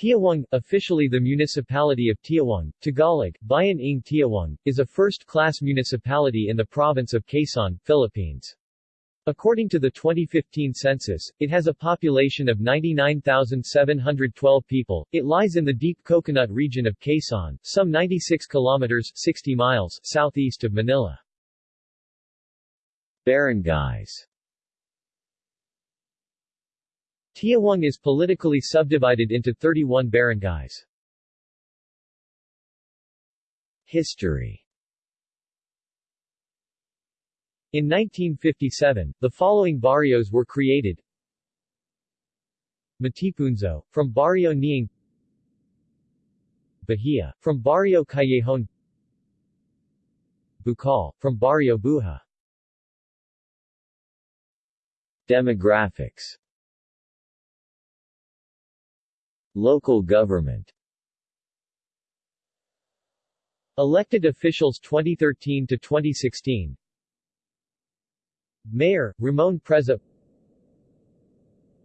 Tiaong, officially the municipality of Tiaong, Tagalog, Bayan ng Tiaong, is a first-class municipality in the province of Quezon, Philippines. According to the 2015 census, it has a population of 99,712 people. It lies in the deep coconut region of Quezon, some 96 kilometers 60 miles southeast of Manila. Barangays Tiaong is politically subdivided into 31 barangays. History. In 1957, the following barrios were created. Matipunzo, from Barrio Niing Bahia, from Barrio Callejon Bukal, from Barrio Buha. Demographics Local government. Elected officials 2013 to 2016 Mayor, Ramon Preza.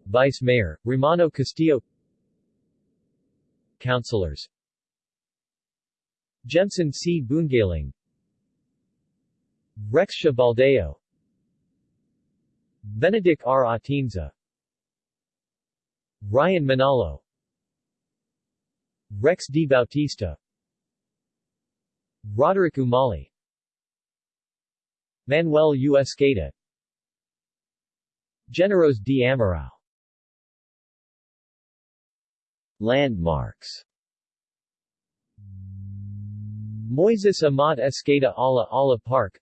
Vice Mayor, Romano Castillo. Councilors. Jemson C. Bungaling Rex Baldeo Benedict R. Atienza Ryan Manalo Rex D. Bautista Roderick Umali Manuel U. Escada Generos D. Amarao Landmarks Moises Amat Escada Ala Ala Park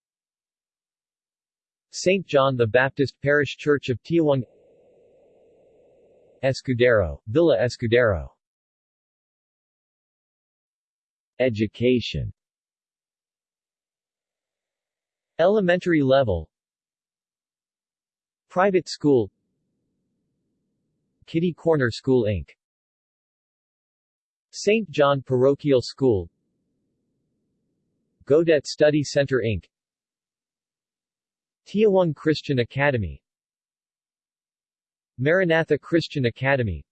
St. John the Baptist Parish Church of Tiaong Escudero, Villa Escudero Education Elementary level Private school Kitty Corner School Inc. St. John Parochial School Godet Study Center Inc. Tiaong Christian Academy Maranatha Christian Academy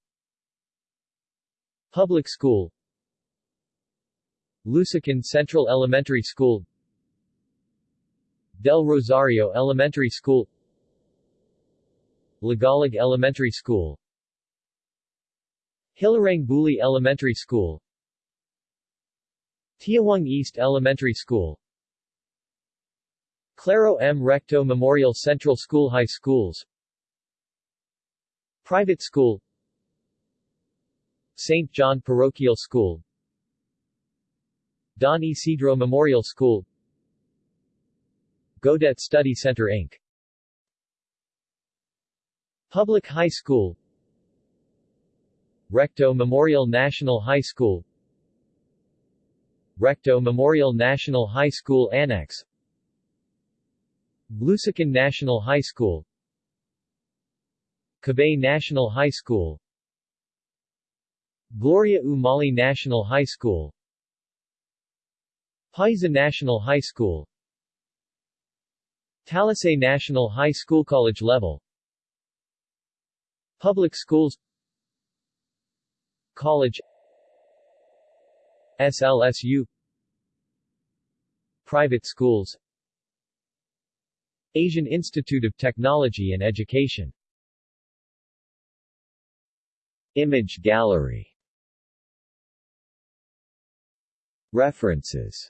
Public School Lusacan Central Elementary School Del Rosario Elementary School Lagalag Elementary School Hilarang Buli Elementary School Tiaong East Elementary School Claro M. Recto Memorial Central School High Schools Private School St. John Parochial School Don Isidro Memorial School Godet Study Center Inc. Public High School Recto Memorial National High School Recto Memorial National High School Annex Lusacan National High School Cabay National High School Gloria Umali National High School Paiza National High School. Talisay National High School College level. Public schools. College. SLSU Private schools. Asian Institute of Technology and Education. Image gallery. References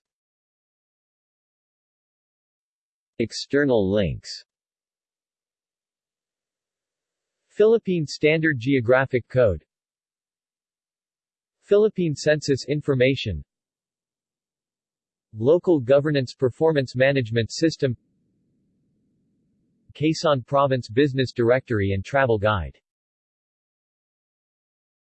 External links. Philippine Standard Geographic Code. Philippine Census Information. Local Governance Performance Management System. Quezon Province Business Directory and Travel Guide